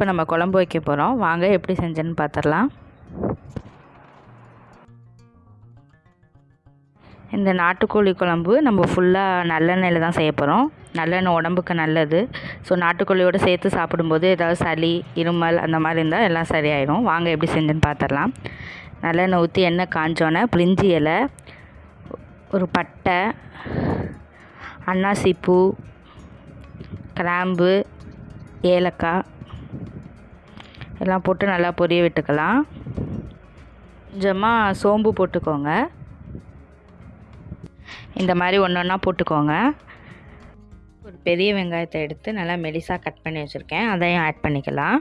இப்போ நம்ம குழம்பு வைக்க போகிறோம் வாங்க எப்படி செஞ்சேன்னு பார்த்துடலாம் இந்த நாட்டுக்கோழி குழம்பு நம்ம ஃபுல்லாக நல்லெண்ணெயில் தான் செய்ய போகிறோம் நல்லெண்ணெய் உடம்புக்கு நல்லது. ஸோ நாட்டுக்கோழியோடு சேர்த்து சாப்பிடும்போது ஏதாவது சளி இருமல் அந்த மாதிரி இருந்தால் எல்லாம் சரியாயிடும் வாங்க எப்படி செஞ்சுன்னு பார்த்துடலாம் நல்லெண்ணெய் ஊற்றி எண்ணெய் காஞ்சோன்னே பிரிஞ்சி இலை ஒரு பட்டை அன்னாசிப்பூ கிராம்பு ஏலக்காய் எல்லாம் போட்டு நல்லா பொரிய விட்டுக்கலாம். கொஞ்சமாக சோம்பு போட்டுக்கோங்க. இந்த மாதிரி ஒன்று ஒன்றா போட்டுக்கோங்க. ஒரு பெரிய வெங்காயத்தை எடுத்து நல்லா மெலிசாக கட் பண்ணி வச்சுருக்கேன். அதையும் ஆட் பண்ணிக்கலாம்.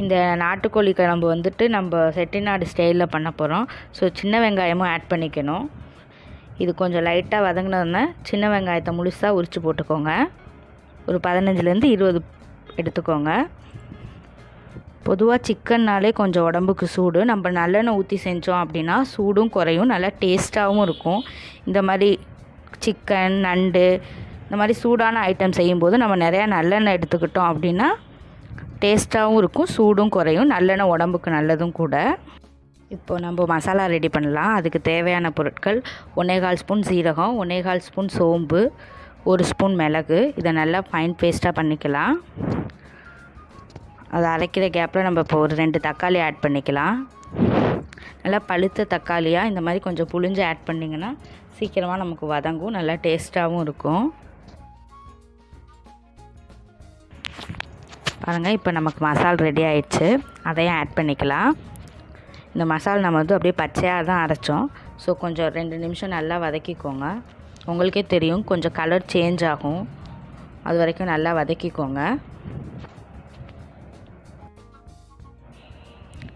இந்த நாட்டுக்கோழி குழம்பு வந்துட்டு நம்ம செட்டிநாடு ஸ்டைலில் பண்ண போகிறோம் ஸோ சின்ன வெங்காயமும் ஆட் பண்ணிக்கணும். இது கொஞ்சம் லைட்டாக வதங்கினதுன்னா சின்ன வெங்காயத்தை முழுசாக உரித்து போட்டுக்கோங்க. ஒரு பதினஞ்சுலேருந்து இருபது எடுத்துக்கோங்க. பொதுவாக சிக்கன்னாலே கொஞ்சம் உடம்புக்கு சூடு. நம்ம நல்லெண்ணெய் ஊற்றி செஞ்சோம் அப்படின்னா சூடும் குறையும். நல்லா டேஸ்ட்டாகவும் இருக்கும். இந்த மாதிரி சிக்கன் நண்டு இந்த மாதிரி சூடான ஐட்டம் செய்யும்போது நம்ம நிறையா நல்லெண்ணெய் எடுத்துக்கிட்டோம் அப்படின்னா டேஸ்ட்டாகவும் இருக்கும் சூடும் குறையும். நல்லெண்ணெய் உடம்புக்கு நல்லதும் கூட. இப்போ நம்ம மசாலா ரெடி பண்ணலாம். அதுக்கு தேவையான பொருட்கள் ஒன்னேகால் ஸ்பூன் சீரகம் ஒன்னேகால் ஸ்பூன் சோம்பு ஒரு ஸ்பூன் மிளகு. இதை நல்லா ஃபைன் பேஸ்ட்டாக பண்ணிக்கலாம். அதை அரைக்கிற கேப்பில் நம்ம இப்போ ஒரு ரெண்டு தக்காளி ஆட் பண்ணிக்கலாம். நல்லா பழுத்த தக்காளியாக இந்த மாதிரி கொஞ்சம் புளிஞ்சு ஆட் பண்ணிங்கன்னா சீக்கிரமாக நமக்கு வதங்கும் நல்லா டேஸ்ட்டாகவும் இருக்கும். பாருங்கள் இப்போ நமக்கு மசால் ரெடி ஆயிடுச்சு. அதையும் ஆட் பண்ணிக்கலாம். இந்த மசால் நம்ம வந்து அப்படியே பச்சையாக தான் அரைச்சோம். ஸோ கொஞ்சம் ரெண்டு நிமிஷம் நல்லா வதக்கிக்கோங்க. உங்களுக்கே தெரியும் கொஞ்சம் கலர் சேஞ்ச் ஆகும். அது வரைக்கும் நல்லா வதக்கிக்கோங்க.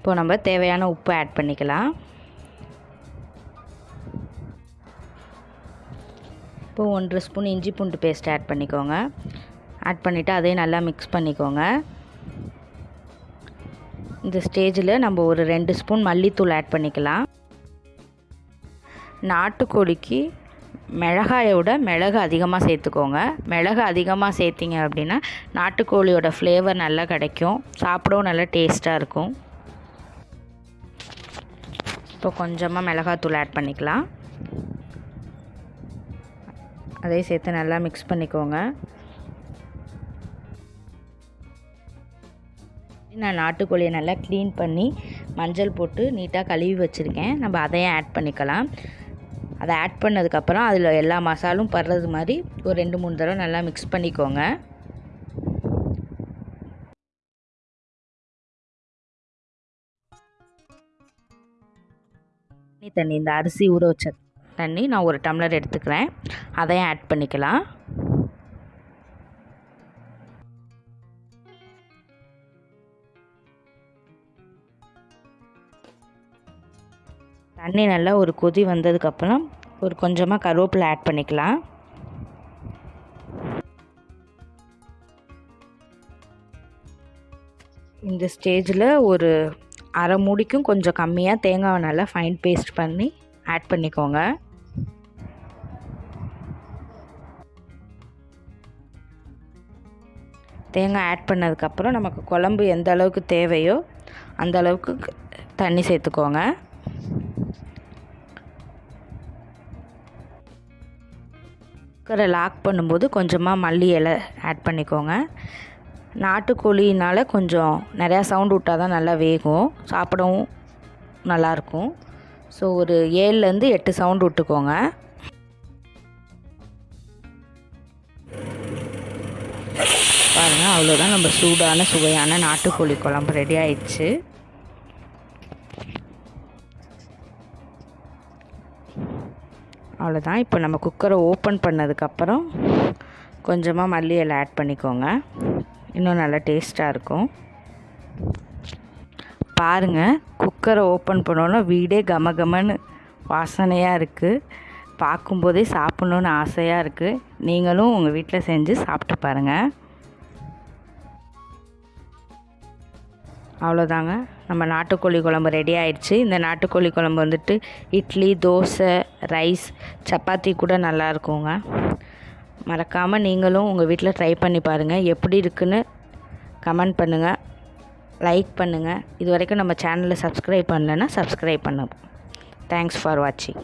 இப்போ நம்ம தேவையான உப்பு ஆட் பண்ணிக்கலாம். இப்போ ஒன்றரை ஸ்பூன் இஞ்சி பூண்டு பேஸ்ட் ஆட் பண்ணிக்கோங்க. ஆட் பண்ணிவிட்டு அதையும் நல்லா மிக்ஸ் பண்ணிக்கோங்க. இந்த ஸ்டேஜில் நம்ம ஒரு ரெண்டு ஸ்பூன் மல்லித்தூள் ஆட் பண்ணிக்கலாம். நாட்டுக்கோழிக்கு மிளகாயை விட மிளகு அதிகமாக சேர்த்துக்கோங்க. மிளகு அதிகமாக சேர்த்திங்க அப்படின்னா நாட்டுக்கோழியோட ஃப்ளேவர் நல்லா கிடைக்கும். சாப்பிடவும் நல்லா டேஸ்ட்டாக இருக்கும். இப்போ கொஞ்சமாக மிளகாத்தூள் ஆட் பண்ணிக்கலாம். அதையும் சேர்த்து நல்லா மிக்ஸ் பண்ணிக்கோங்க. நான் நாட்டுக்கோழியை நல்லா க்ளீன் பண்ணி மஞ்சள் போட்டு நீட்டாக கழுவி வச்சுருக்கேன். நம்ம அதையும் ஆட் பண்ணிக்கலாம். அதை ஆட் பண்ணதுக்கப்புறம் அதில் எல்லா மசாலும் படுறது மாதிரி ஒரு ரெண்டு மூணு தடவை நல்லா மிக்ஸ் பண்ணிக்கோங்க. தண்ணி தண்ணி இந்த அரிசி ஊற வச்ச தண்ணி நான் ஒரு டம்ளர் எடுத்துக்கிறேன். அதையும் ஆட் பண்ணிக்கலாம். தண்ணி நல்லா ஒரு கொதி வந்ததுக்கப்புறம் ஒரு கொஞ்சமாக கருவேப்பிலை ஆட் பண்ணிக்கலாம். இந்த ஸ்டேஜில் ஒரு அரை மூடிக்கும் கொஞ்சம் கம்மியாக தேங்காவை நல்லா ஃபைன் பேஸ்ட் பண்ணி ஆட் பண்ணிக்கோங்க. தேங்காய் ஆட் பண்ணதுக்கப்புறம் நமக்கு குழம்பு எந்த அளவுக்கு தேவையோ அந்த அளவுக்கு தண்ணி சேர்த்துக்கோங்க. குக்கரை லாக் பண்ணும்போது கொஞ்சமாக மல்லி இலை ஆட் பண்ணிக்கோங்க. நாட்டுக்கோழினால் கொஞ்சம் நிறையா சவுண்ட் விட்டால் தான் நல்லா வேகும். சாப்பிடவும் நல்லாயிருக்கும். ஸோ ஒரு ஏழுலேருந்து எட்டு சவுண்டு விட்டுக்கோங்க. பாருங்கள் அவ்வளோதான் நம்ம சூடான சுவையான நாட்டுக்கோழி குழம்பு ரெடி ஆயிடுச்சு. அவ்வளோதான். இப்போ நம்ம குக்கரை ஓப்பன் பண்ணதுக்கப்புறம் கொஞ்சமாக மல்லி இலை ஆட் பண்ணிக்கோங்க. இன்னும் நல்லா டேஸ்ட்டாக இருக்கும். பாருங்கள் குக்கரை ஓப்பன் பண்ணோன்னா வீடே கம கமன்னு வாசனையாக இருக்குது பார்க்கும்போதே சாப்பிட்ணுன்னு ஆசையாக இருக்குது நீங்களும் உங்கள் வீட்டில் செஞ்சு சாப்பிட்டு பாருங்கள் அவ்வளோதாங்க. நம்ம நாட்டுக்கோழி குழம்பு ரெடி ஆயிடுச்சு. இந்த நாட்டுக்கோழி குழம்பு வந்துட்டு இட்லி தோசை ரைஸ் சப்பாத்தி கூட நல்லா இருக்குங்க. மறக்காமல் நீங்களும் உங்கள் வீட்டில் ட்ரை பண்ணி பாருங்கள் எப்படி இருக்குன்னு கமெண்ட் பண்ணுங்கள் லைக் பண்ணுங்கள் இது வரைக்கும் நம்ம சேனலை சப்ஸ்கிரைப் பண்ணலைன்னா சப்ஸ்கிரைப் பண்ணுங்கள் தேங்க்ஸ் ஃபார் வாட்சிங்